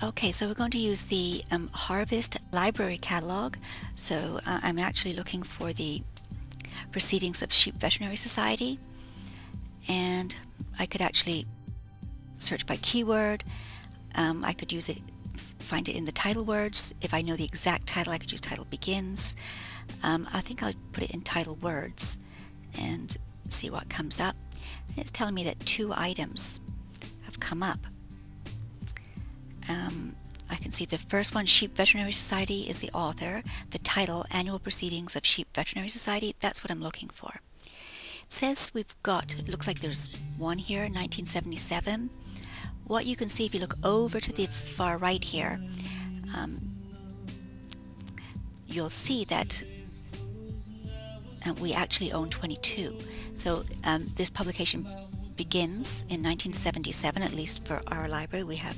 Okay, so we're going to use the um, Harvest Library Catalog. So uh, I'm actually looking for the Proceedings of Sheep Veterinary Society. And I could actually search by keyword. Um, I could use it, find it in the title words. If I know the exact title, I could use title begins. Um, I think I'll put it in title words and see what comes up. And it's telling me that two items have come up. Um, I can see the first one, Sheep Veterinary Society, is the author. The title, Annual Proceedings of Sheep Veterinary Society, that's what I'm looking for. It says we've got, it looks like there's one here, 1977. What you can see if you look over to the far right here, um, you'll see that uh, we actually own 22. So um, this publication begins in 1977, at least for our library. We have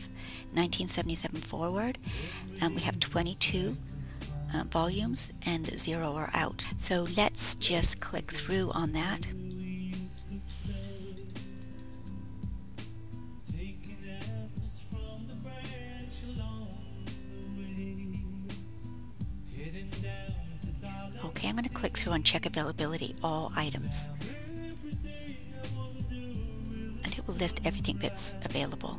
1977 forward, and we have 22 uh, volumes, and zero are out. So let's just click through on that. Okay, I'm going to click through and check availability, all items. List everything that's available.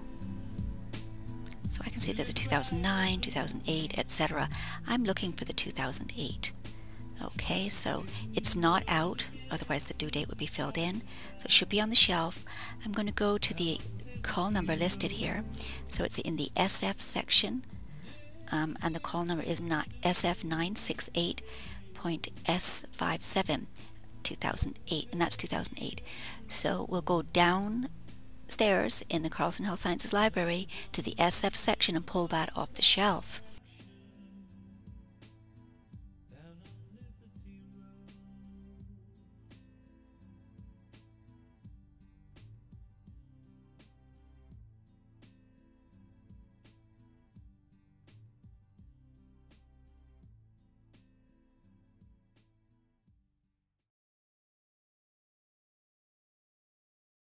So I can see there's a 2009, 2008, etc. I'm looking for the 2008. Okay, so it's not out, otherwise the due date would be filled in. So it should be on the shelf. I'm going to go to the call number listed here. So it's in the SF section, um, and the call number is not SF968.S57 2008, and that's 2008. So we'll go down stairs in the Carlson Health Sciences Library to the SF section and pull that off the shelf.